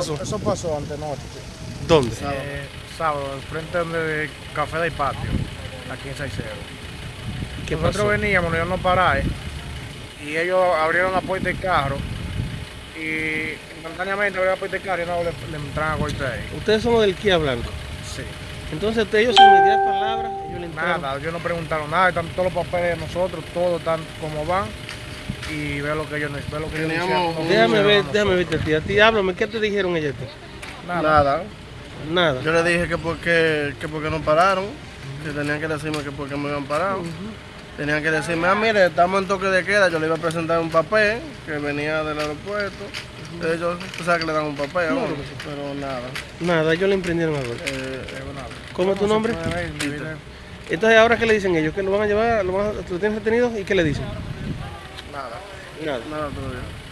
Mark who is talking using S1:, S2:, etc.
S1: pasó?
S2: Eso pasó antenoche.
S1: ¿Dónde?
S2: Eh, sábado, frente de Café del Patio, aquí en Saicero.
S1: ¿Qué
S2: Nosotros
S1: pasó?
S2: veníamos, nos iban a parar y ellos abrieron la puerta del carro y instantáneamente abrieron la puerta del carro y no le, le entraron a golpear ahí.
S1: Ustedes son los del Kia Blanco.
S2: Sí.
S1: Entonces ustedes, ellos sin mediar palabras, ellos le entraron.
S2: Nada, ellos no preguntaron nada, están todos los papeles de nosotros, todos están como van y ve lo que ellos, ve lo que ellos hicieron.
S1: Déjame ver, déjame verte a ti. A ti, háblame, ¿qué te dijeron ellos?
S2: Nada.
S3: Nada.
S1: Nada.
S3: Yo le dije que porque, que porque no pararon, que tenían que decirme que porque me habían parado. Tenían que decirme, ah, mire, estamos en toque de queda. Yo le iba a presentar un papel que venía del aeropuerto. Ellos, tú sabes que le dan un papel, ¿no? pero nada.
S1: Nada, ellos le emprendieron algo.
S3: Eh,
S1: ¿Cómo es tu nombre? Entonces, ¿ahora qué le dicen ellos? ¿Que lo van a llevar, lo, van a- lo tienen retenido y qué le dicen?
S3: Nada,
S1: Nada.
S3: nada todavía.